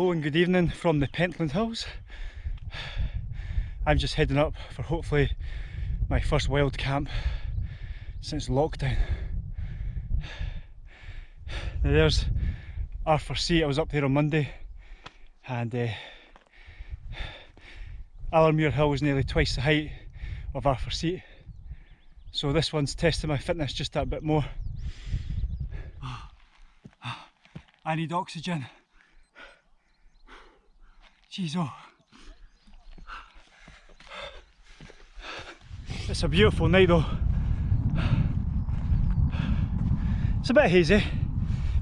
Hello and good evening from the Pentland Hills. I'm just heading up for hopefully my first wild camp since lockdown. Now there's Arthur's Seat, I was up there on Monday and uh, Allermuir Hill was nearly twice the height of Arthur's Seat. So this one's testing my fitness just that bit more. I need oxygen. Jeez oh. It's a beautiful night though. It's a bit hazy,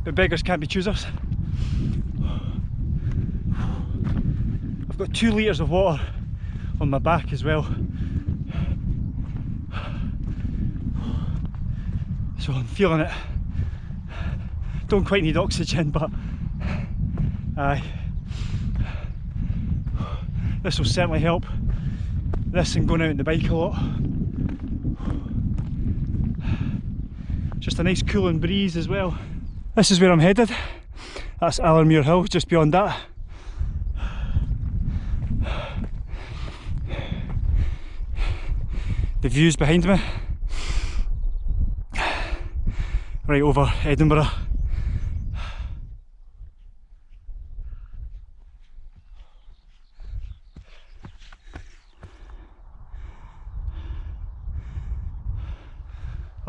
but beggars can't be choosers. I've got two litres of water on my back as well. So I'm feeling it. Don't quite need oxygen, but aye. This will certainly help. This and going out on the bike a lot. Just a nice cooling breeze as well. This is where I'm headed. That's Allermuir Hill, just beyond that. The views behind me. Right over Edinburgh.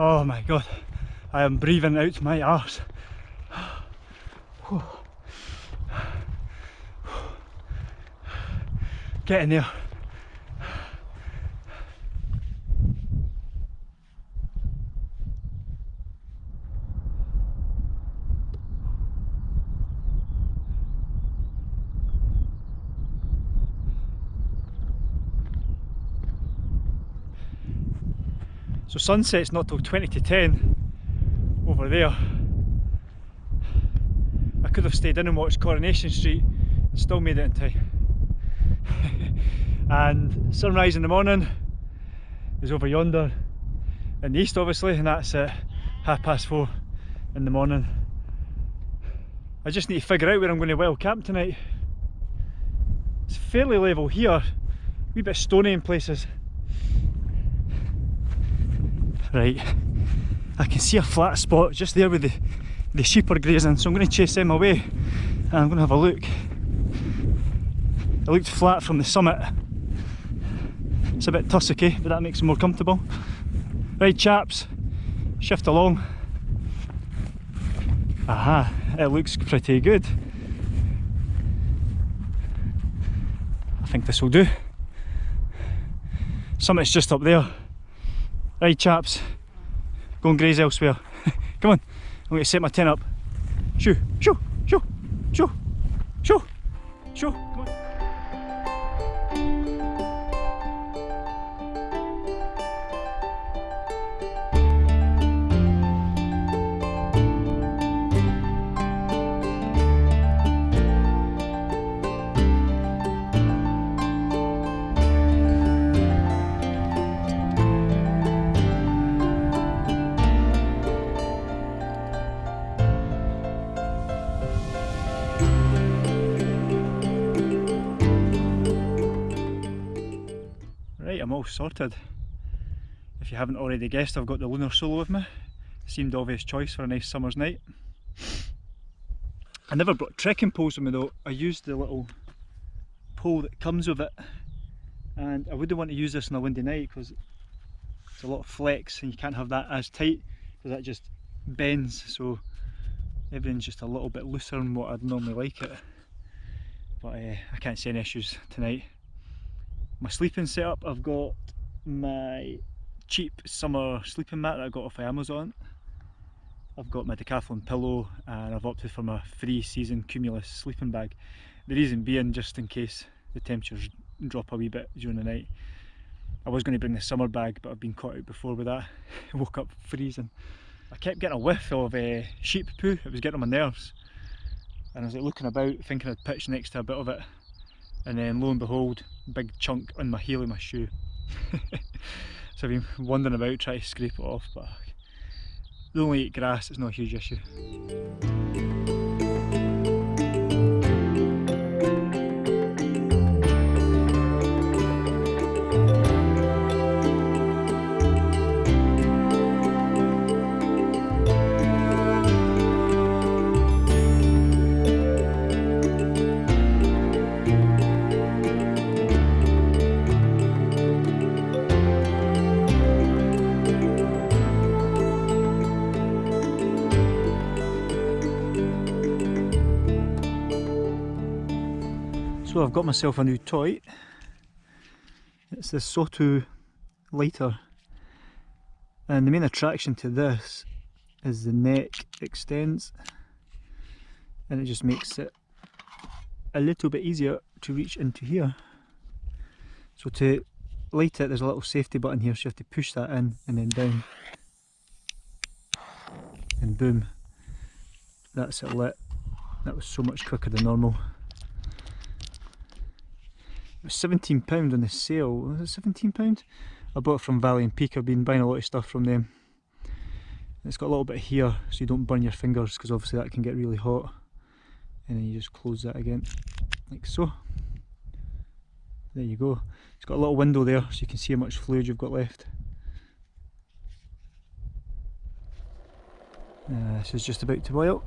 Oh my god, I am breathing out my arse. Get in there. So sunset's not till 20 to 10 over there. I could have stayed in and watched Coronation Street and still made it in time. and sunrise in the morning is over yonder in the east obviously and that's at half past four in the morning. I just need to figure out where I'm going to wild camp tonight. It's fairly level here, a wee bit stony in places. Right, I can see a flat spot just there with the, the sheep are grazing, so I'm going to chase them away and I'm going to have a look. It looked flat from the summit. It's a bit tussocky, but that makes it more comfortable. Right chaps, shift along. Aha, it looks pretty good. I think this will do. Summit's just up there. Right chaps, go and graze elsewhere. Come on, I'm going to set my tent up. Shoo, shoo, shoo, shoo, shoo, shoo, all sorted. If you haven't already guessed, I've got the Lunar Solo with me. Seemed obvious choice for a nice summer's night. I never brought trekking poles with me though. I used the little pole that comes with it. And I wouldn't want to use this on a windy night because it's a lot of flex and you can't have that as tight because that just bends. So everything's just a little bit looser than what I'd normally like it. But uh, I can't see any issues tonight my sleeping setup I've got my cheap summer sleeping mat that I got off of Amazon. I've got my decathlon pillow and I've opted for my three season cumulus sleeping bag. The reason being just in case the temperatures drop a wee bit during the night I was going to bring the summer bag but I've been caught out before with that. Woke up freezing. I kept getting a whiff of uh, sheep poo. It was getting on my nerves. And I was like looking about thinking I'd pitch next to a bit of it and then lo and behold big chunk on my heel of my shoe. So I've been wandering about trying to scrape it off but they only eat grass it's not a huge issue So I've got myself a new toy. It's the Soto lighter. And the main attraction to this is the neck extends and it just makes it a little bit easier to reach into here. So to light it there's a little safety button here so you have to push that in and then down and boom that's it lit. That was so much quicker than normal. It was £17 on the sale, was it £17? I bought it from Valley and Peak, I've been buying a lot of stuff from them. It's got a little bit here so you don't burn your fingers because obviously that can get really hot. And then you just close that again, like so. There you go. It's got a little window there so you can see how much fluid you've got left. Uh, this is just about to boil.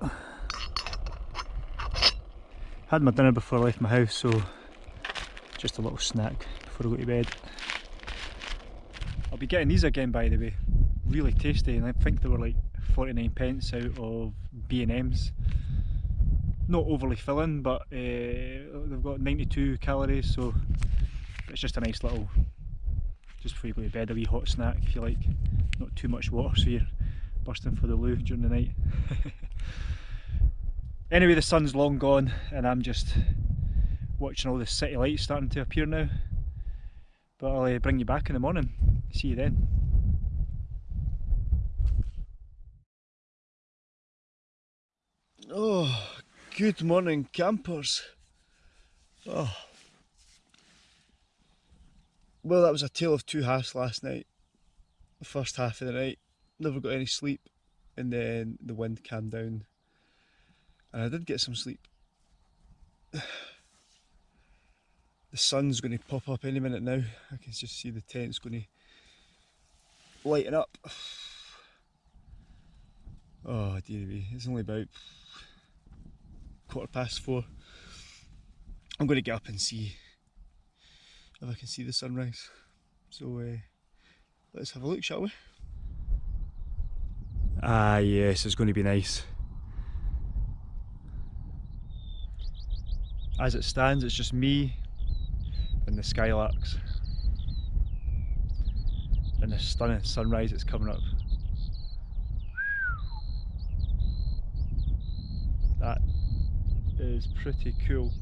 Had my dinner before I left my house so just a little snack before I go to bed. I'll be getting these again by the way. Really tasty and I think they were like 49 pence out of B&M's. Not overly filling but uh, they've got 92 calories so it's just a nice little, just before you go to bed, a wee hot snack if you like. Not too much water so you're bursting for the loo during the night. anyway, the sun's long gone and I'm just watching all the city lights starting to appear now. But I'll uh, bring you back in the morning. See you then. Oh, good morning campers. Oh. Well, that was a tale of two halves last night. The first half of the night never got any sleep and then the wind calmed down and I did get some sleep. The sun's going to pop up any minute now. I can just see the tent's going to lighten up. Oh dear me, it's only about quarter past four. I'm going to get up and see if I can see the sunrise. So uh, let's have a look, shall we? Ah yes, it's going to be nice. As it stands, it's just me and the skylarks and the stunning sunrise that's coming up. That is pretty cool.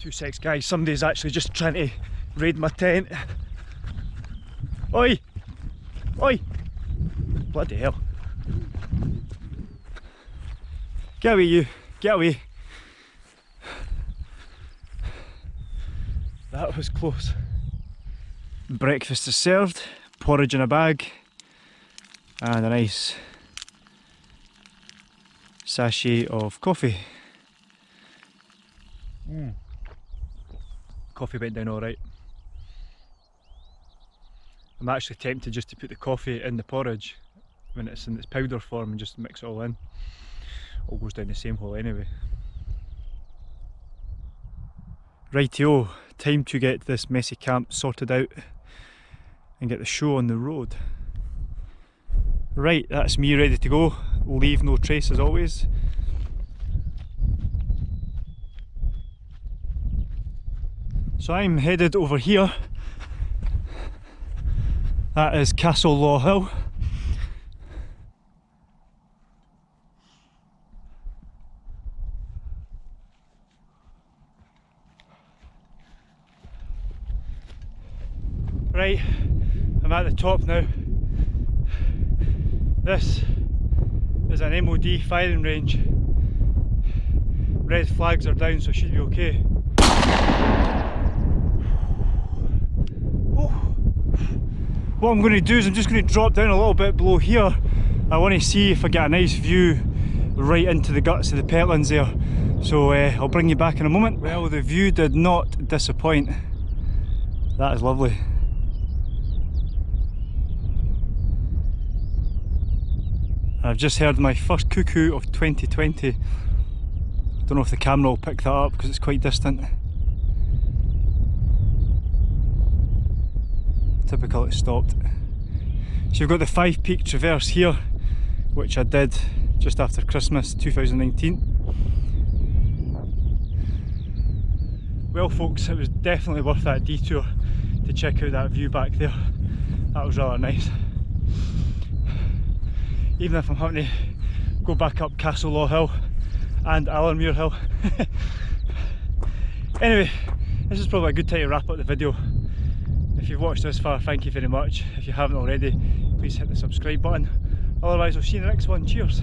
Two secs guys, somebody's actually just trying to raid my tent. Oi! Oi! Bloody hell. Get away you, get away. That was close. Breakfast is served, porridge in a bag and a nice sachet of coffee. Mm coffee went down alright. I'm actually tempted just to put the coffee in the porridge when it's in its powder form and just mix it all in. All goes down the same hole anyway. Rightio, time to get this messy camp sorted out and get the show on the road. Right, that's me ready to go. Leave no trace as always. So I'm headed over here. That is Castle Law Hill. Right, I'm at the top now. This is an MOD firing range. Red flags are down so should be okay. What I'm going to do is I'm just going to drop down a little bit below here. I want to see if I get a nice view right into the guts of the Pentlands there. So uh, I'll bring you back in a moment. Well the view did not disappoint. That is lovely. I've just heard my first cuckoo of 2020 I don't know if the camera will pick that up because it's quite distant Typical it stopped. So you've got the Five Peak Traverse here, which I did just after Christmas 2019. Well folks, it was definitely worth that detour to check out that view back there. That was rather nice. Even if I'm having to go back up Castle Law Hill and Allermuir Hill. anyway, this is probably a good time to wrap up the video. You've watched this far, thank you very much. If you haven't already, please hit the subscribe button. Otherwise, I'll see you in the next one. Cheers.